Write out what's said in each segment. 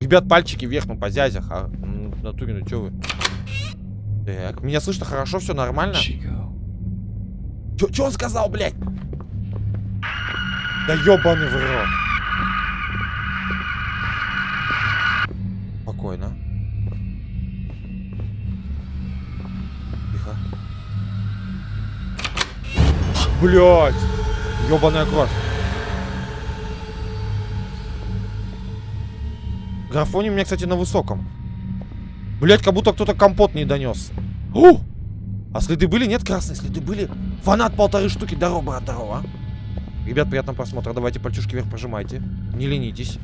Ребят, пальчики вверх, ну, по зязях. А, ну, натуре, ну, чё вы? Так, меня слышно хорошо, все нормально? Чё, чё он сказал, блядь? Да ёбаный в рот. Блядь! Ёбаная кровь. Графоний у меня, кстати, на высоком. Блять, как будто кто-то компот не донес. Ух! А следы были? Нет, красные следы были. Фанат полторы штуки. Здорово, брат, здорово. Ребят, приятного просмотра. Давайте пальчушки вверх пожимайте. Не ленитесь.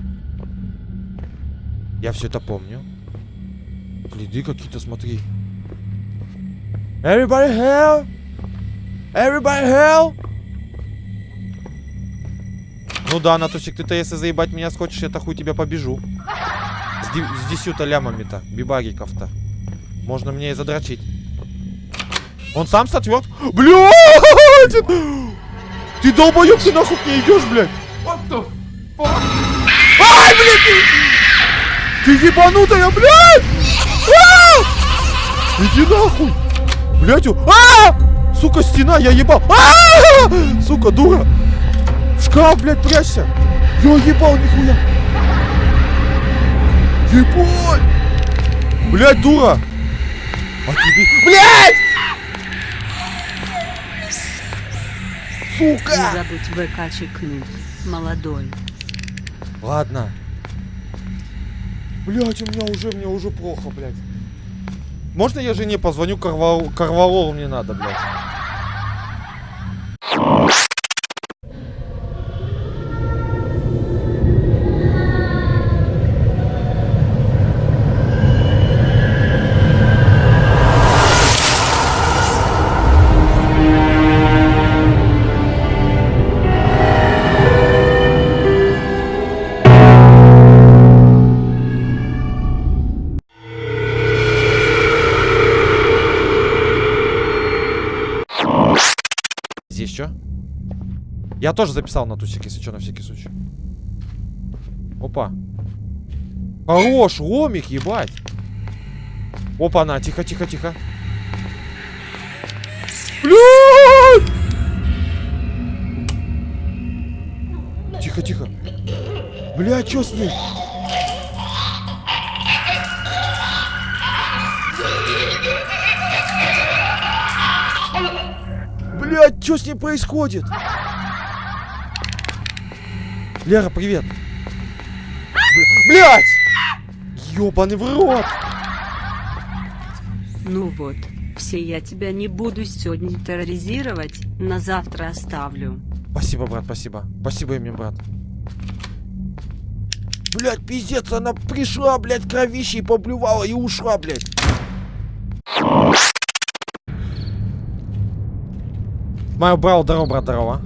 Я все это помню. Следы какие-то, смотри. Everybody hell! Everybody hell! Ну да, Натусик, ты-то если заебать меня схочешь, я-то хуй тебя побежу. С, с десюта лямами-то, бибагиков-то. Можно мне и задрочить. Он сам сответ? Блядь! Ты долбоёб, ты нахуй не идешь, блядь? Ай, блядь! Ты, ты ебанутая, блядь! А! Иди нахуй! Блядь, у- а! Сука, стена, я ебал! А! Сука, дура! В шкаф, блядь, прячься! Я ебал, нихуя! Ебать! Блядь, дура! А тебе... Блядь! Не Сука! забудь ВК чекнуть. Молодой. Ладно. Блять, у меня уже, мне уже плохо, блядь. Можно я жене позвоню, Карвал... Карвалол мне надо, блядь. Здесь что? Я тоже записал на тусик, если что, на всякий случай. Опа. Хорош, ломик, ебать. Опа, на, тихо, тихо, тихо. Блядь! Тихо, тихо. Блядь, что с ней? Блядь, что с ней происходит? Лера, привет. Бля- Блядь! Ёбаный в рот! Ну вот, все я тебя не буду сегодня терроризировать, на завтра оставлю. Спасибо, брат, спасибо. Спасибо мне, брат. Блядь, пиздец, она пришла, блядь, кровищей поблювала и ушла, блядь. Мой брал, здорово, брат, здорово.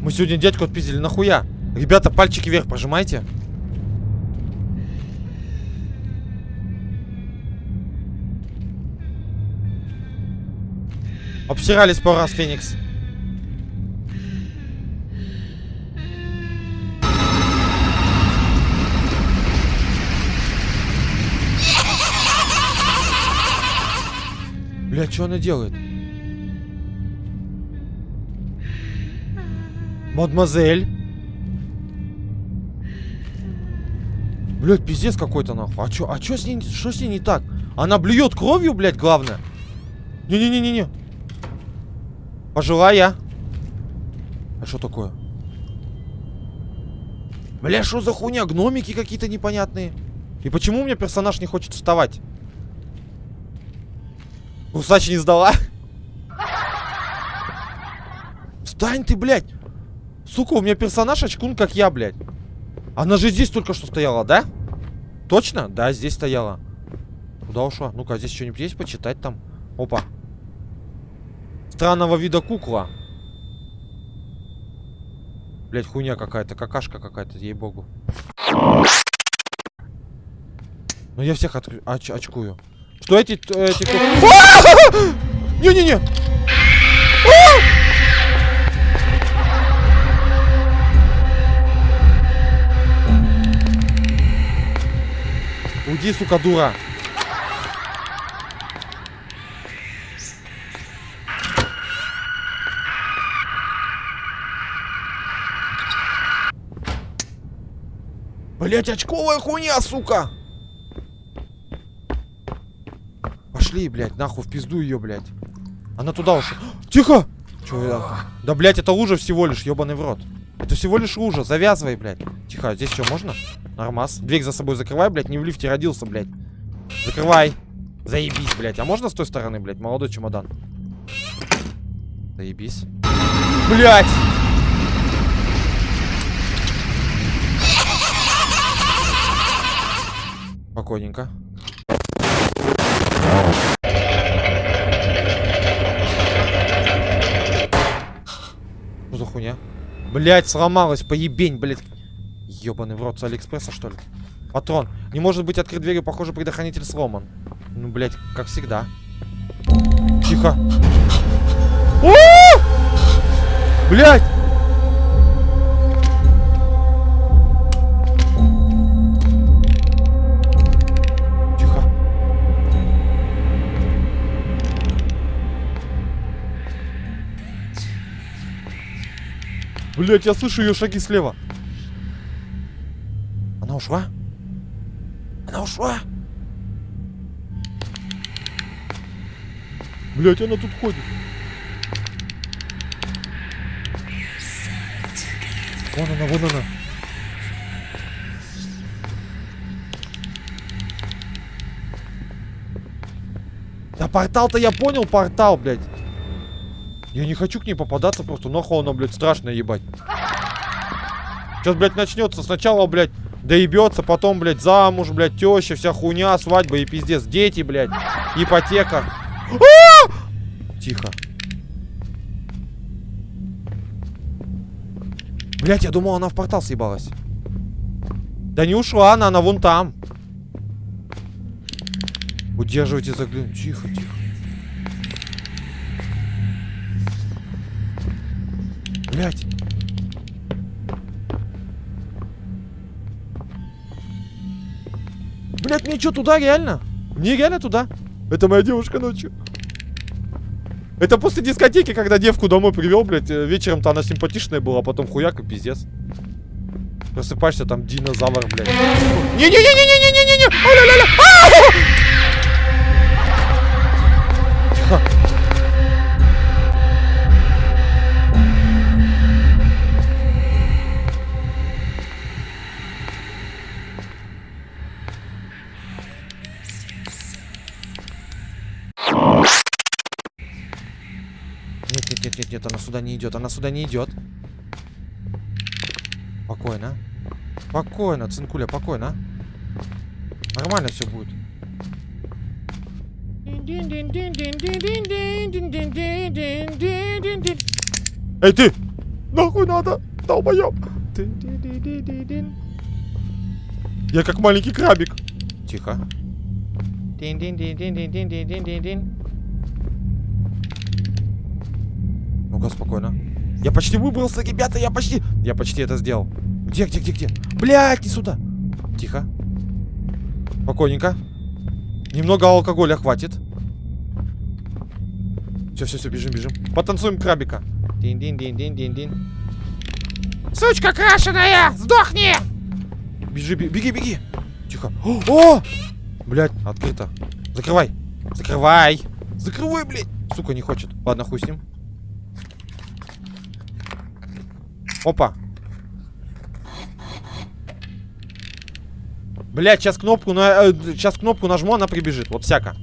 Мы сегодня дядьку отпиздили, нахуя? Ребята, пальчики вверх пожимайте. Обсирались пару раз, Феникс. Бля, что она делает? Мадемуазель. Блять, пиздец какой-то нахуй. А чё, а чё с ней, что с ней не так? Она блюет кровью, блядь, главное. Не-не-не-не-не. Пожилая. А что такое? Бля, что за хуйня? Гномики какие-то непонятные. И почему у меня персонаж не хочет вставать? Кусач не сдала? Встань ты, блядь! Сука, у меня персонаж очкун, как я, блядь. Она же здесь только что стояла, да? Точно? Да, здесь стояла. Куда ушла? Ну-ка, здесь что-нибудь есть почитать там? Опа. Странного вида кукла. Блять, хуйня какая-то, какашка какая-то, ей-богу. Ну я всех оч- очкую. Что эти... т- эти! Не-не-не! Уйди, сука, дура. Блять, очковая хуйня, сука! Пошли, блядь, нахуй в пизду ее, блядь. Она туда ушла. Тихо! Я? Да, блядь, это лужа всего лишь, ебаный в рот. Это всего лишь лужа, завязывай, блядь. Тихо, здесь что, можно? Нормас. Дверь за собой закрывай, блядь, не в лифте родился, блядь. Закрывай. Заебись, блядь. А можно с той стороны, блядь, молодой чемодан? Заебись. Блядь! Спокойненько. Что за хуйня? Блять, сломалась, поебень, блять. Ёбаный в рот с Алиэкспресса, что ли? Патрон. Не может быть открыт дверью, похоже, предохранитель сломан. Ну, блять, как всегда. Тихо. Блять! Блять, я слышу ее шаги слева. Она ушла? Она ушла? Блять, она тут ходит. Вон она, вон она. Да портал-то я понял, портал, блядь. Я не хочу к ней попадаться просто, нахуй она, блядь, страшная ебать. Сейчас, блядь, начнется сначала, блядь, доебется, потом, блядь, замуж, блядь, теща, вся хуйня, свадьба и пиздец, дети, блядь, ипотека. А! Тихо. Блядь, я думал, она в портал съебалась. Да не ушла она, она вон там. Удерживайте заглянуть. Тихо, тихо. Блять. Блять, мне что, туда реально? Мне реально туда? Это моя девушка ночью. Это после дискотеки, когда девку домой привел, блядь, э, вечером-то она симпатичная была, а потом хуяк и пиздец. Просыпаешься, там динозавр, блядь. Не-не-не-не-не-не-не-не! Нет, она сюда не идет, она сюда не идет. Спокойно. Спокойно, цинкуля, спокойно. Нормально все будет. Эй, ты! Нахуй надо! Долбоёб! Я как маленький крабик. Тихо. Ну-ка, спокойно. Я почти выбрался, ребята, я почти... Я почти это сделал. Где, где, где, где? Блядь, не сюда. Тихо. Спокойненько. Немного алкоголя хватит. Все, все, все, бежим, бежим. Потанцуем крабика. Дин-дин-дин-дин-дин-дин. Сучка крашеная! Сдохни! Бежи, беги, беги. Тихо. О! О! Блядь, открыто. Закрывай. Закрывай. Закрывай, блядь. Сука, не хочет. Ладно, хуй с ним. Опа. Блять, сейчас кнопку на, э, сейчас кнопку нажму, она прибежит. Вот всяко.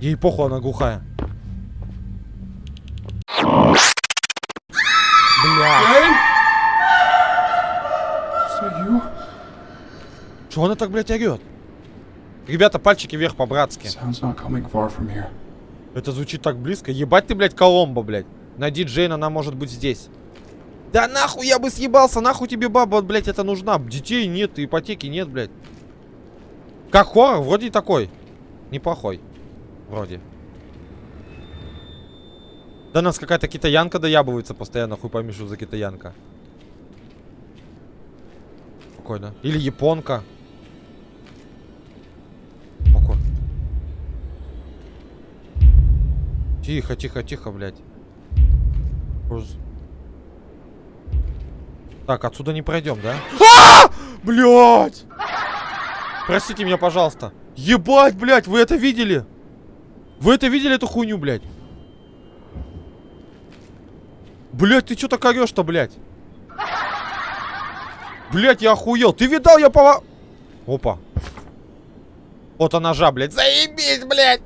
Ей похуй, она глухая. Что она так, блядь, орет? Ребята, пальчики вверх по-братски. Это звучит так близко. Ебать ты, блядь, Коломбо, блядь. Найди Джейн, она может быть здесь. Да нахуй я бы съебался, нахуй тебе баба, блядь, это нужна. Детей нет, ипотеки нет, блядь. Как хоррор, вроде такой. Неплохой. Вроде. Да нас какая-то китаянка доябывается постоянно, хуй пойми, что за китаянка. Спокойно. Или японка. Тихо, тихо, тихо, блядь. Так, отсюда не пройдем, да? А! Блядь! Простите меня, пожалуйста. Ебать, блядь, вы это видели? Вы это видели, эту хуйню, блядь? Блядь, ты чё так орёшь-то, блядь? Блядь, я охуел. Ты видал, я пова... Опа. Фото ножа, блядь. Заебись, блядь!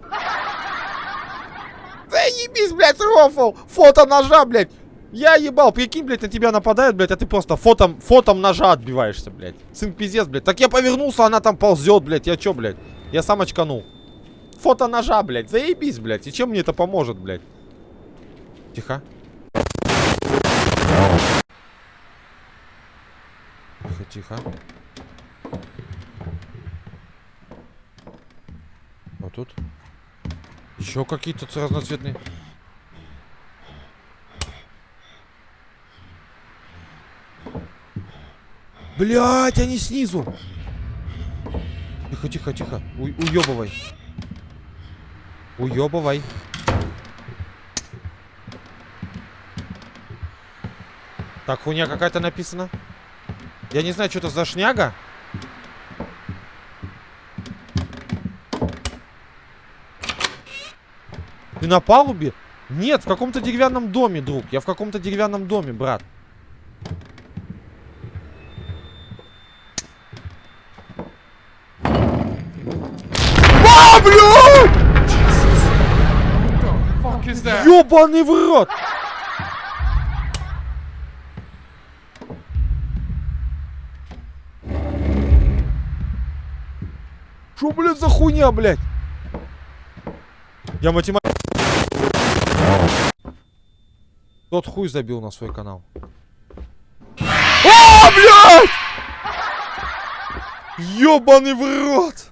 Заебись, блядь, рофл! Фото ножа, блядь! Я ебал, прикинь, блядь, на тебя нападают, блядь, а ты просто фотом, фотом ножа отбиваешься, блядь. Сын пиздец, блядь. Так я повернулся, она там ползет, блядь. Я чё, блядь? Я сам очканул. Фото ножа, блядь. Заебись, блядь. И чем мне это поможет, блядь? Тихо. Тихо, тихо. Вот тут. Еще какие-то разноцветные. Блять, они снизу. Тихо, тихо, тихо. У уебывай. Уебывай. Так, хуйня какая-то написана. Я не знаю, что это за шняга. Ты на палубе? Нет, в каком-то деревянном доме, друг. Я в каком-то деревянном доме, брат. That? Ёбаный в рот! Шо, блядь, за хуйня, блядь? Я математик. Тот хуй забил на свой канал. А, блядь! Ёбаный в рот!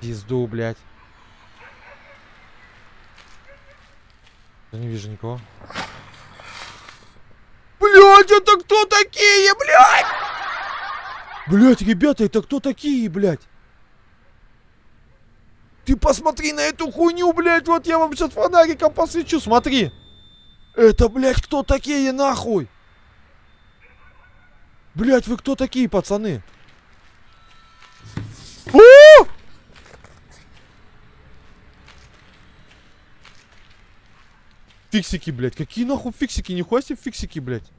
Пизду, блядь. Я не вижу никого. Блядь, это кто такие, блядь? Блядь, ребята, это кто такие, блядь? Ты посмотри на эту хуйню, блядь, вот я вам сейчас фонариком посвечу, смотри. Это, блядь, кто такие, нахуй? Блядь, вы кто такие, пацаны? О! Фиксики, блядь. Какие нахуй фиксики? Нихуя себе фиксики, блядь.